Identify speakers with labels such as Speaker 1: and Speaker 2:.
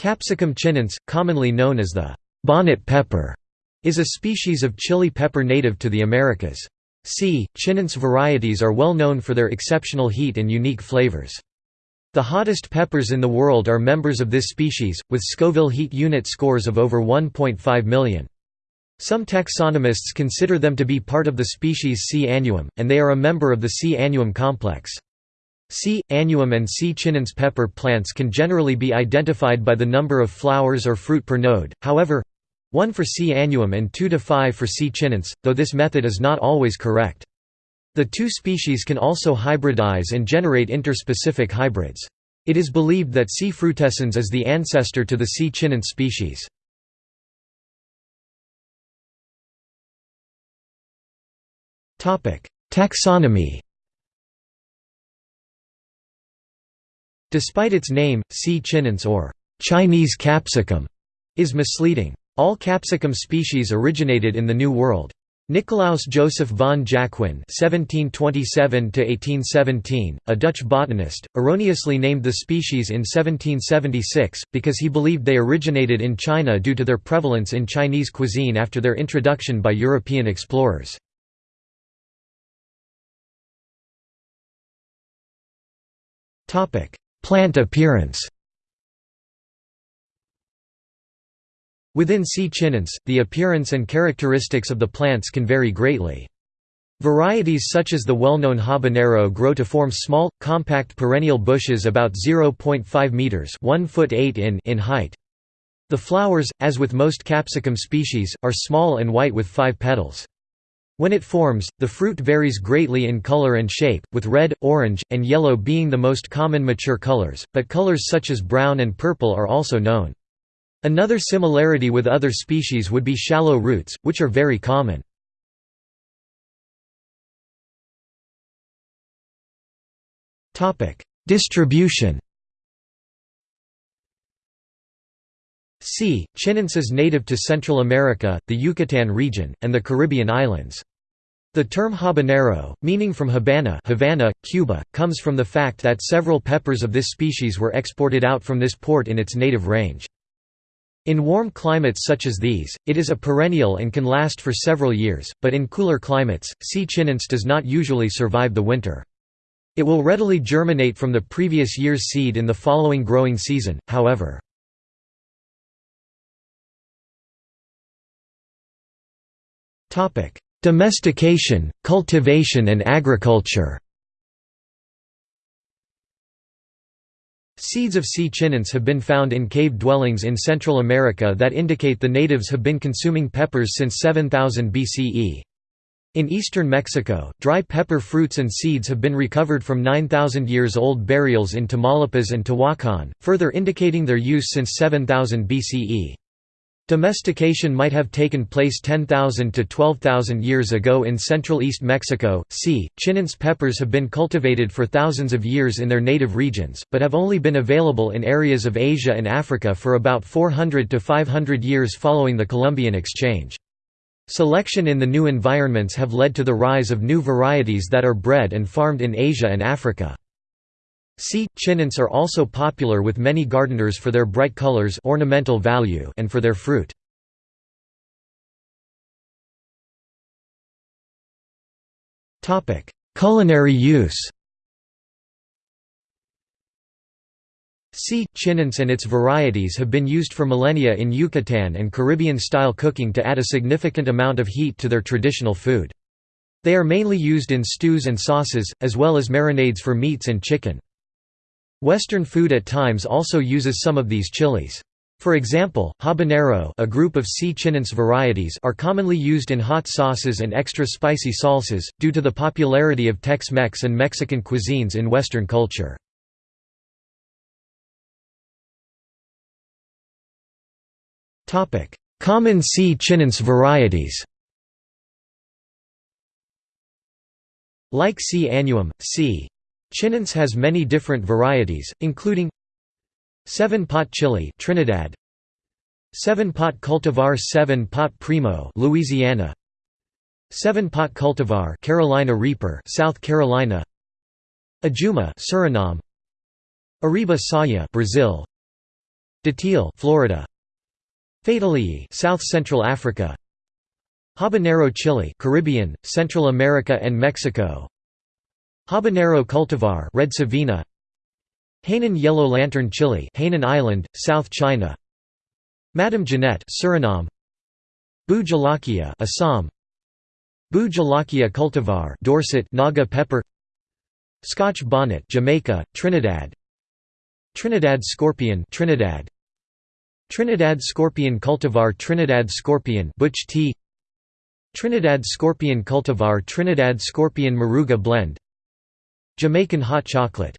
Speaker 1: Capsicum chinense, commonly known as the bonnet pepper, is a species of chili pepper native to the Americas. C. chinense varieties are well known for their exceptional heat and unique flavors. The hottest peppers in the world are members of this species, with Scoville heat unit scores of over 1.5 million. Some taxonomists consider them to be part of the species C. annuum, and they are a member of the C. annuum complex. C. annuum and C. chinense pepper plants can generally be identified by the number of flowers or fruit per node, however, 1 for C. annuum and 2 to 5 for C. chinense, though this method is not always correct. The two species can also hybridize and generate interspecific hybrids. It is believed that C. frutescens is the ancestor to the C. chinense species. Taxonomy Despite its name, C. chinense or Chinese capsicum is misleading. All capsicum species originated in the New World. Nicolaus Joseph von Jacquin (1727–1817), a Dutch botanist, erroneously named the species in 1776 because he believed they originated in China due to their prevalence in Chinese cuisine after their introduction by European explorers. Topic: Plant appearance Within C. chinense, the appearance and characteristics of the plants can vary greatly. Varieties such as the well-known habanero grow to form small, compact perennial bushes about 0.5 meters (1 foot 8 in) in height. The flowers, as with most capsicum species, are small and white with five petals. When it forms, the fruit varies greatly in color and shape, with red, orange, and yellow being the most common mature colors, but colors such as brown and purple are also known. Another similarity with other species would be shallow roots, which are very common. Distribution C. chinense is native to Central America, the Yucatan region, and the Caribbean islands. The term habanero, meaning from Habana Havana, Cuba, comes from the fact that several peppers of this species were exported out from this port in its native range. In warm climates such as these, it is a perennial and can last for several years, but in cooler climates, C. chinense does not usually survive the winter. It will readily germinate from the previous year's seed in the following growing season, however. Domestication, cultivation and agriculture Seeds of C. chinense have been found in cave dwellings in Central America that indicate the natives have been consuming peppers since 7000 BCE. In eastern Mexico, dry pepper fruits and seeds have been recovered from 9,000 years old burials in Tamaulipas and Tehuacan, further indicating their use since 7000 BCE. Domestication might have taken place 10,000 to 12,000 years ago in central east Mexico. C. chinense peppers have been cultivated for thousands of years in their native regions, but have only been available in areas of Asia and Africa for about 400 to 500 years following the Columbian Exchange. Selection in the new environments have led to the rise of new varieties that are bred and farmed in Asia and Africa. C. chinense are also popular with many gardeners for their bright colors ornamental value and for their fruit. Culinary use C. chinense and its varieties have been used for millennia in Yucatan and Caribbean-style cooking to add a significant amount of heat to their traditional food. They are mainly used in stews and sauces, as well as marinades for meats and chicken. Western food at times also uses some of these chilies. For example, habanero a group of C. chinense varieties are commonly used in hot sauces and extra spicy salsas, due to the popularity of Tex-Mex and Mexican cuisines in Western culture. Common C. chinense varieties Like C. annuum, C. Chinense has many different varieties, including 7-pot chili Trinidad 7-pot cultivar 7-pot primo Louisiana 7-pot cultivar Carolina Reaper South Carolina Adjuma Suriname Ariba Saya Brazil Datil Florida Fatalii South Central Africa Habanero chili Caribbean, Central America and Mexico Habanero cultivar Red Savina Hainan yellow lantern chili Hainan Island, South China Madame Jeanette Suriname Bhut jolokia Assam Bhut jolokia cultivar Dorset Naga pepper Scotch bonnet Jamaica, Trinidad Trinidad scorpion Trinidad Trinidad scorpion cultivar Trinidad scorpion Butch T Trinidad scorpion cultivar Trinidad scorpion Moruga blend Jamaican hot chocolate